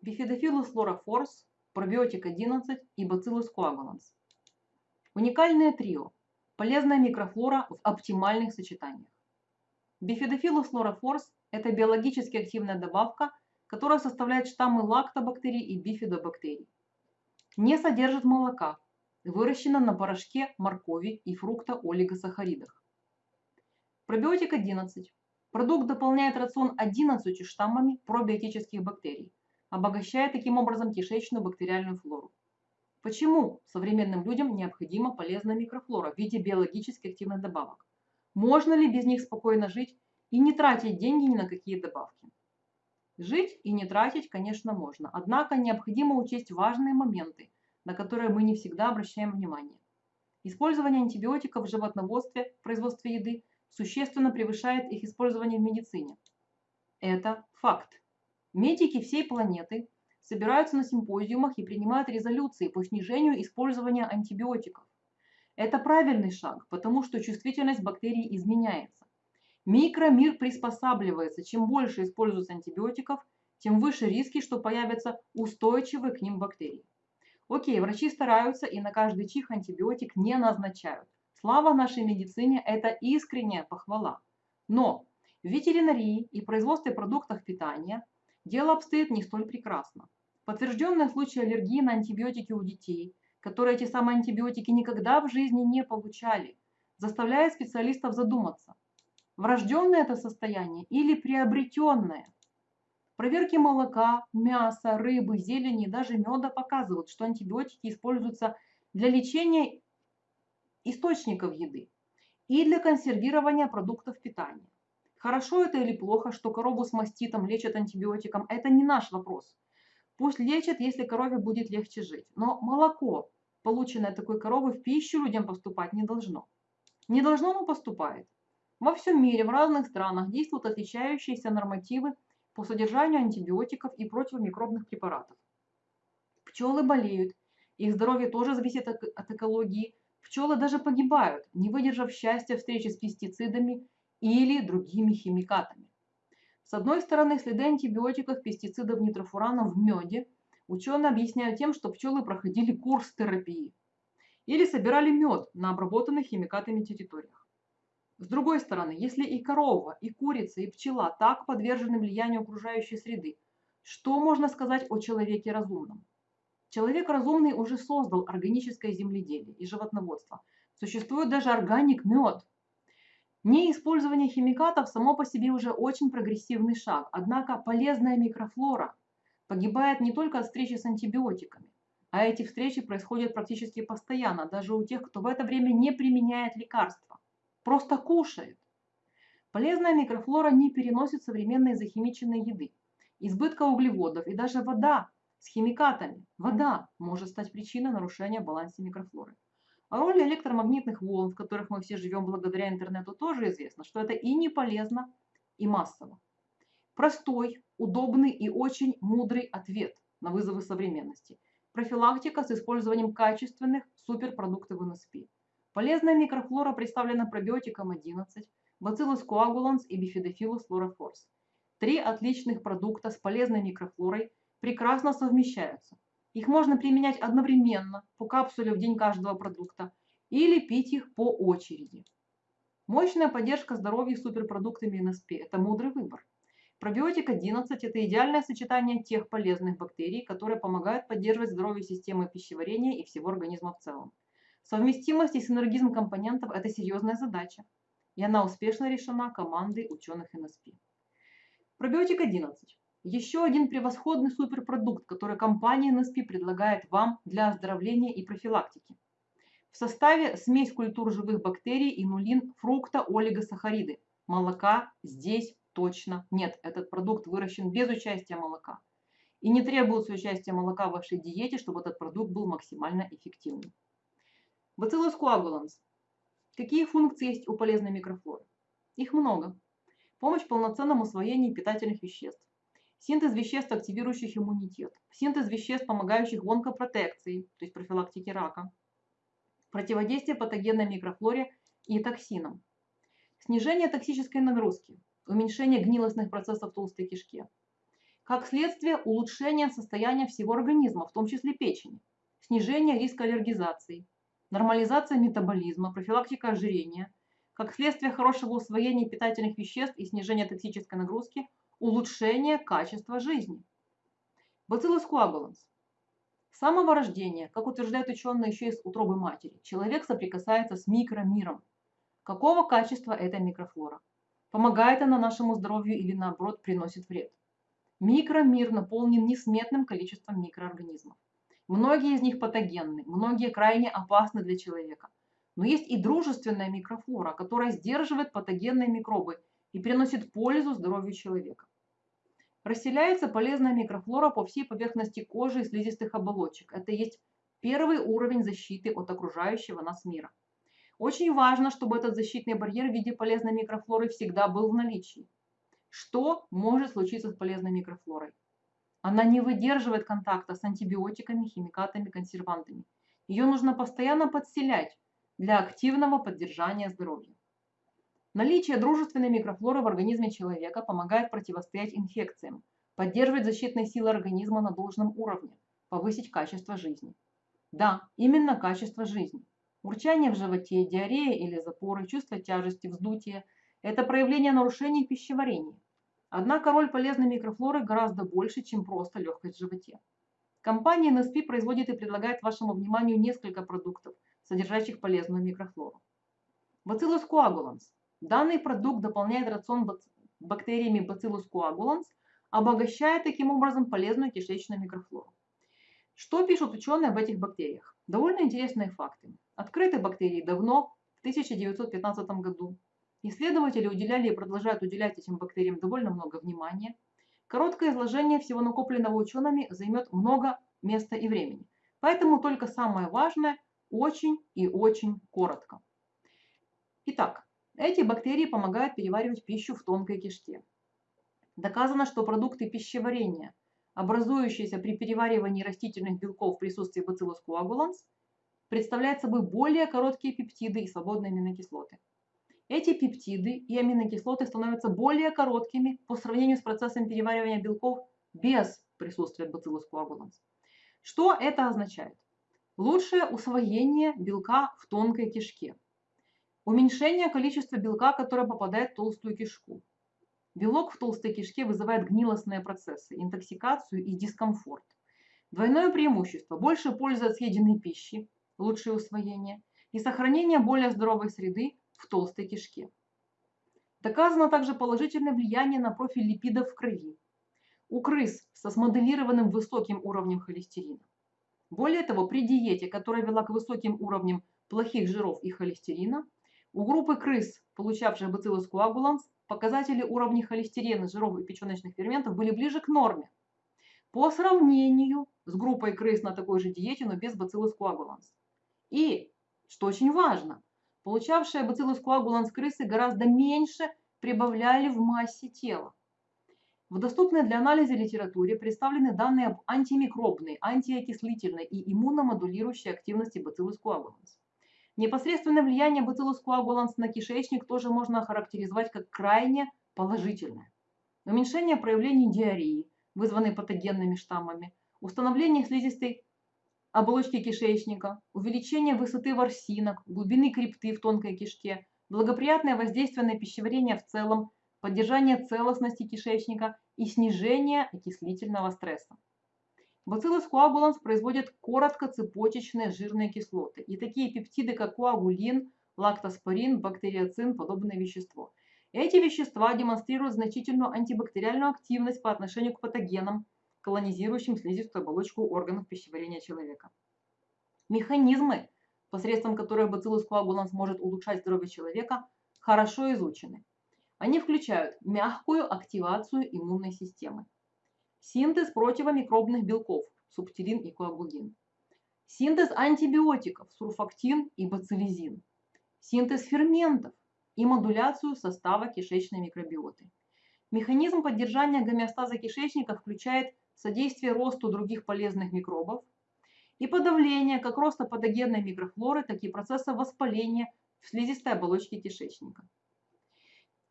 Bifidobacillus fluorophorus, пробиотик 11 и Bacillus coagulans. Уникальное трио. Полезная микрофлора в оптимальных сочетаниях. Bifidobacillus fluorophorus – это биологически активная добавка, которая составляет штаммы лактобактерий и бифидобактерий. Не содержит молока, выращена на порошке моркови и фрукта олигосахаридах. Пробиотик 11. Продукт дополняет рацион 11 штаммами пробиотических бактерий, обогащая таким образом кишечную бактериальную флору. Почему современным людям необходима полезная микрофлора в виде биологически активных добавок? Можно ли без них спокойно жить и не тратить деньги ни на какие добавки? Жить и не тратить, конечно, можно, однако необходимо учесть важные моменты, на которые мы не всегда обращаем внимание. Использование антибиотиков в животноводстве, в производстве еды существенно превышает их использование в медицине. Это факт. Медики всей планеты собираются на симпозиумах и принимают резолюции по снижению использования антибиотиков. Это правильный шаг, потому что чувствительность бактерий изменяется. Микромир приспосабливается. Чем больше используется антибиотиков, тем выше риски, что появятся устойчивые к ним бактерии. Окей, врачи стараются и на каждый чих антибиотик не назначают. Слава нашей медицине – это искренняя похвала. Но в ветеринарии и производстве продуктов питания дело обстоит не столь прекрасно. Подтвержденные случаи аллергии на антибиотики у детей, которые эти самые антибиотики никогда в жизни не получали, заставляет специалистов задуматься, врожденное это состояние или приобретенное. Проверки молока, мяса, рыбы, зелени и даже меда показывают, что антибиотики используются для лечения источников еды и для консервирования продуктов питания. Хорошо это или плохо, что корову с маститом лечат антибиотиком, это не наш вопрос. Пусть лечат, если корове будет легче жить. Но молоко, полученное такой коровы, в пищу людям поступать не должно. Не должно, но поступает. Во всем мире, в разных странах действуют отличающиеся нормативы по содержанию антибиотиков и противомикробных препаратов. Пчелы болеют, их здоровье тоже зависит от экологии. Пчелы даже погибают, не выдержав счастья встречи с пестицидами или другими химикатами. С одной стороны, следы антибиотиков, пестицидов, нитрофуранов в меде ученые объясняют тем, что пчелы проходили курс терапии или собирали мед на обработанных химикатами территориях. С другой стороны, если и корова, и курица, и пчела так подвержены влиянию окружающей среды, что можно сказать о человеке разумном? Человек разумный уже создал органическое земледелие и животноводство. Существует даже органик мед – Неиспользование химикатов само по себе уже очень прогрессивный шаг, однако полезная микрофлора погибает не только от встречи с антибиотиками, а эти встречи происходят практически постоянно, даже у тех, кто в это время не применяет лекарства, просто кушает. Полезная микрофлора не переносит современной захимиченной еды, избытка углеводов и даже вода с химикатами. Вода может стать причиной нарушения баланса микрофлоры. О роли электромагнитных волн, в которых мы все живем благодаря интернету, тоже известно, что это и не полезно, и массово. Простой, удобный и очень мудрый ответ на вызовы современности. Профилактика с использованием качественных суперпродуктов НСП. Полезная микрофлора представлена пробиотиком 11, Bacillus coagulans и Bifidobacillus fluorophorus. Три отличных продукта с полезной микрофлорой прекрасно совмещаются – их можно применять одновременно по капсуле в день каждого продукта или пить их по очереди. Мощная поддержка здоровья суперпродуктами НСП – это мудрый выбор. Пробиотик 11 – это идеальное сочетание тех полезных бактерий, которые помогают поддерживать здоровье системы пищеварения и всего организма в целом. Совместимость и синергизм компонентов – это серьезная задача, и она успешно решена командой ученых НСП. Пробиотик 11. Еще один превосходный суперпродукт, который компания NSP предлагает вам для оздоровления и профилактики. В составе смесь культур живых бактерий и нулин фрукта олигосахариды. Молока здесь точно нет. Этот продукт выращен без участия молока. И не требуется участия молока в вашей диете, чтобы этот продукт был максимально эффективным. Bacillus coagulans. Какие функции есть у полезной микрофлоры? Их много. Помощь в полноценном усвоении питательных веществ Синтез веществ, активирующих иммунитет. Синтез веществ, помогающих в онкопротекции, то есть профилактике рака. Противодействие патогенной микрофлоре и токсинам. Снижение токсической нагрузки. Уменьшение гнилостных процессов в толстой кишке. как следствие улучшения состояния всего организма, в том числе печени, снижение риска аллергизации, нормализация метаболизма, профилактика ожирения, как следствие хорошего усвоения питательных веществ и снижения токсической нагрузки, улучшение качества жизни. Bacillus coagulans. С самого рождения, как утверждают ученые еще из утробы матери, человек соприкасается с микромиром. Какого качества эта микрофлора? Помогает она нашему здоровью или наоборот приносит вред? Микромир наполнен несметным количеством микроорганизмов. Многие из них патогенны, многие крайне опасны для человека. Но есть и дружественная микрофлора, которая сдерживает патогенные микробы и приносит пользу здоровью человека. Расселяется полезная микрофлора по всей поверхности кожи и слизистых оболочек. Это есть первый уровень защиты от окружающего нас мира. Очень важно, чтобы этот защитный барьер в виде полезной микрофлоры всегда был в наличии. Что может случиться с полезной микрофлорой? Она не выдерживает контакта с антибиотиками, химикатами, консервантами. Ее нужно постоянно подселять для активного поддержания здоровья. Наличие дружественной микрофлоры в организме человека помогает противостоять инфекциям, поддерживать защитные силы организма на должном уровне, повысить качество жизни. Да, именно качество жизни. Урчание в животе, диарея или запоры, чувство тяжести, вздутия – это проявление нарушений пищеварения. Однако роль полезной микрофлоры гораздо больше, чем просто легкость в животе. Компания NSP производит и предлагает вашему вниманию несколько продуктов, содержащих полезную микрофлору. Bacillus coagulans. Данный продукт дополняет рацион бактериями Bacillus coagulans, обогащая таким образом полезную кишечную микрофлору. Что пишут ученые об этих бактериях? Довольно интересные факты. Открыты бактерии давно, в 1915 году. Исследователи уделяли и продолжают уделять этим бактериям довольно много внимания. Короткое изложение всего накопленного учеными займет много места и времени. Поэтому только самое важное очень и очень коротко. Итак, эти бактерии помогают переваривать пищу в тонкой кишке. Доказано, что продукты пищеварения, образующиеся при переваривании растительных белков в присутствии Bacillus coagulans, представляют собой более короткие пептиды и свободные аминокислоты. Эти пептиды и аминокислоты становятся более короткими по сравнению с процессом переваривания белков без присутствия Bacillus coagulans. Что это означает? Лучшее усвоение белка в тонкой кишке. Уменьшение количества белка, которое попадает в толстую кишку. Белок в толстой кишке вызывает гнилостные процессы, интоксикацию и дискомфорт. Двойное преимущество – больше пользы от съеденной пищи, лучшее усвоение и сохранение более здоровой среды в толстой кишке. Доказано также положительное влияние на профиль липидов в крови. У крыс со смоделированным высоким уровнем холестерина. Более того, при диете, которая вела к высоким уровням плохих жиров и холестерина, у группы крыс, получавших бациллус coagulans, показатели уровней холестерина, жиров и печеночных ферментов были ближе к норме. По сравнению с группой крыс на такой же диете, но без бациллус coagulans. И, что очень важно, Получавшие бациллус коагуланс крысы гораздо меньше прибавляли в массе тела. В доступной для анализа литературе представлены данные об антимикробной, антиокислительной и иммуномодулирующей активности бациллус коагуланс. Непосредственное влияние бациллус коагуланс на кишечник тоже можно охарактеризовать как крайне положительное. Уменьшение проявлений диареи, вызванной патогенными штаммами, установление слизистой оболочки кишечника, увеличение высоты ворсинок, глубины крипты в тонкой кишке, благоприятное воздействие на пищеварение в целом, поддержание целостности кишечника и снижение окислительного стресса. Bacillus coagulans производят короткоцепочечные жирные кислоты и такие пептиды, как коагулин, лактоспорин, бактериоцин, подобное вещество. Эти вещества демонстрируют значительную антибактериальную активность по отношению к патогенам, колонизирующим слизистую оболочку органов пищеварения человека. Механизмы, посредством которых бациллус коагуланс может улучшать здоровье человека, хорошо изучены. Они включают мягкую активацию иммунной системы, синтез противомикробных белков, субтилин и коагулин, синтез антибиотиков, сурфактин и бацилизин, синтез ферментов и модуляцию состава кишечной микробиоты. Механизм поддержания гомеостаза кишечника включает содействие росту других полезных микробов и подавление как роста патогенной микрофлоры, так и процесса воспаления в слизистой оболочке кишечника.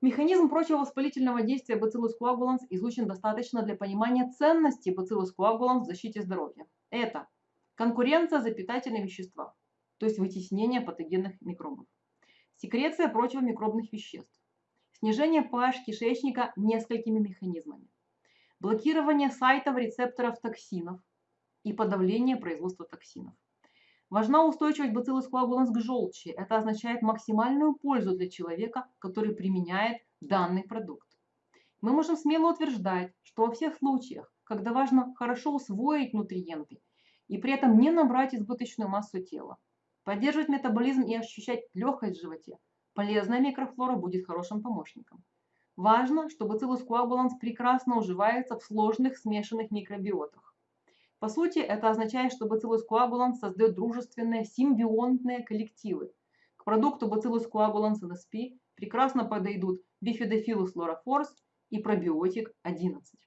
Механизм противовоспалительного действия Bacillus coagulans изучен достаточно для понимания ценности Bacillus coagulans в защите здоровья. Это конкуренция за питательные вещества, то есть вытеснение патогенных микробов, секреция противомикробных веществ, снижение pH кишечника несколькими механизмами, блокирование сайтов рецепторов токсинов и подавление производства токсинов. Важна устойчивость бациллус коагуланс к желчи. Это означает максимальную пользу для человека, который применяет данный продукт. Мы можем смело утверждать, что во всех случаях, когда важно хорошо усвоить нутриенты и при этом не набрать избыточную массу тела, поддерживать метаболизм и ощущать легкость в животе, полезная микрофлора будет хорошим помощником. Важно, что бациллус коагуланс прекрасно уживается в сложных смешанных микробиотах. По сути, это означает, что Bacillus coagulans создает дружественные симбионтные коллективы. К продукту Bacillus coagulans NSP прекрасно подойдут Bifidobacillus lorophorus и пробиотик 11.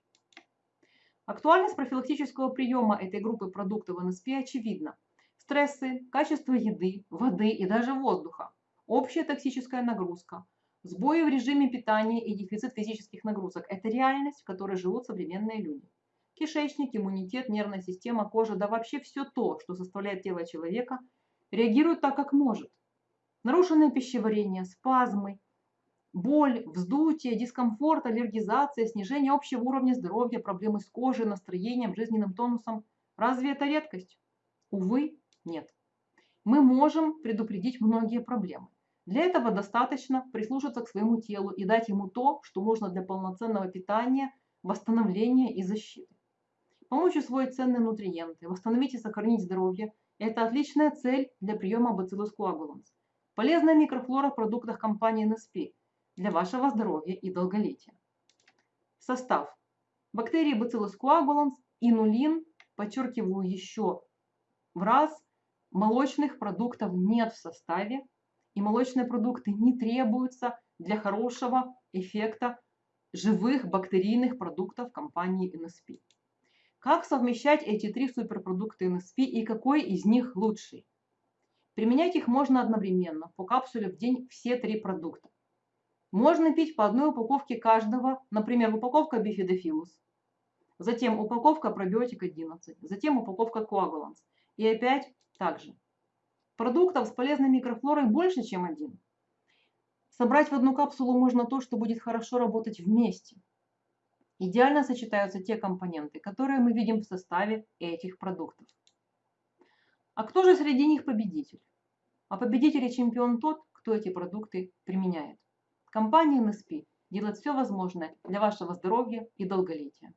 Актуальность профилактического приема этой группы продуктов NSP очевидна. Стрессы, качество еды, воды и даже воздуха, общая токсическая нагрузка, сбои в режиме питания и дефицит физических нагрузок – это реальность, в которой живут современные люди. Кишечник, иммунитет, нервная система, кожа, да вообще все то, что составляет тело человека, реагирует так, как может. Нарушенное пищеварение, спазмы, боль, вздутие, дискомфорт, аллергизация, снижение общего уровня здоровья, проблемы с кожей, настроением, жизненным тонусом. Разве это редкость? Увы, нет. Мы можем предупредить многие проблемы. Для этого достаточно прислушаться к своему телу и дать ему то, что нужно для полноценного питания, восстановления и защиты. Помочь усвоить ценные нутриенты, восстановить и сохранить здоровье – это отличная цель для приема Bacillus coagulans. Полезная микрофлора в продуктах компании NSP для вашего здоровья и долголетия. Состав. Бактерии Bacillus coagulans, инулин, подчеркиваю еще в раз, молочных продуктов нет в составе, и молочные продукты не требуются для хорошего эффекта живых бактерийных продуктов компании NSP. Как совмещать эти три суперпродукта НСП и какой из них лучший? Применять их можно одновременно, по капсуле в день все три продукта. Можно пить по одной упаковке каждого, например, упаковка бифидофилус, затем упаковка пробиотик 11, затем упаковка коагуланс. И опять так же. Продуктов с полезной микрофлорой больше, чем один. Собрать в одну капсулу можно то, что будет хорошо работать вместе – Идеально сочетаются те компоненты, которые мы видим в составе этих продуктов. А кто же среди них победитель? А победитель и чемпион тот, кто эти продукты применяет. Компания NSP делает все возможное для вашего здоровья и долголетия.